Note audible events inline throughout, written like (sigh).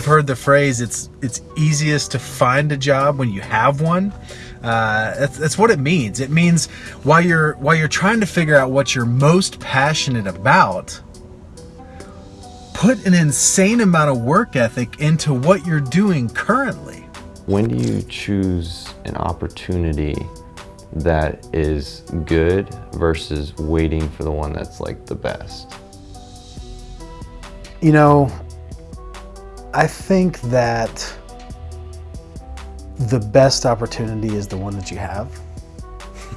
you've heard the phrase, it's it's easiest to find a job when you have one. Uh, that's, that's what it means. It means while you're while you're trying to figure out what you're most passionate about, put an insane amount of work ethic into what you're doing currently. When do you choose an opportunity that is good versus waiting for the one that's like the best? You know, I think that the best opportunity is the one that you have.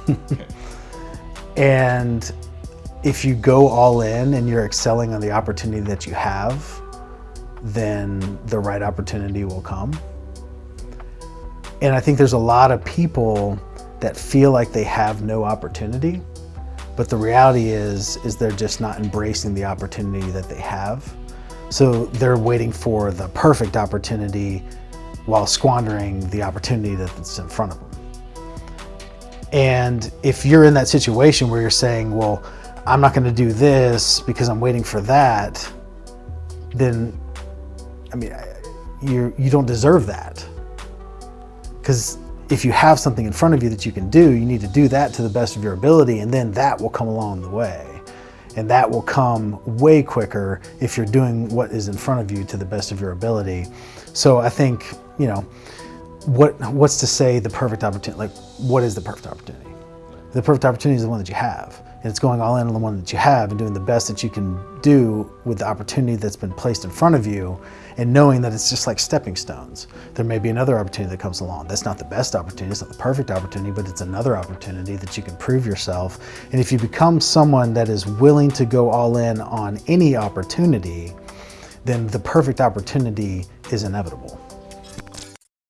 (laughs) and if you go all in and you're excelling on the opportunity that you have, then the right opportunity will come. And I think there's a lot of people that feel like they have no opportunity, but the reality is, is they're just not embracing the opportunity that they have. So they're waiting for the perfect opportunity while squandering the opportunity that's in front of them. And if you're in that situation where you're saying, well, I'm not going to do this because I'm waiting for that, then, I mean, you you don't deserve that. Because if you have something in front of you that you can do, you need to do that to the best of your ability, and then that will come along the way. And that will come way quicker if you're doing what is in front of you to the best of your ability. So I think, you know, what what's to say the perfect opportunity, like what is the perfect opportunity? The perfect opportunity is the one that you have. And it's going all in on the one that you have and doing the best that you can do with the opportunity that's been placed in front of you and knowing that it's just like stepping stones. There may be another opportunity that comes along. That's not the best opportunity, it's not the perfect opportunity, but it's another opportunity that you can prove yourself. And if you become someone that is willing to go all in on any opportunity, then the perfect opportunity is inevitable.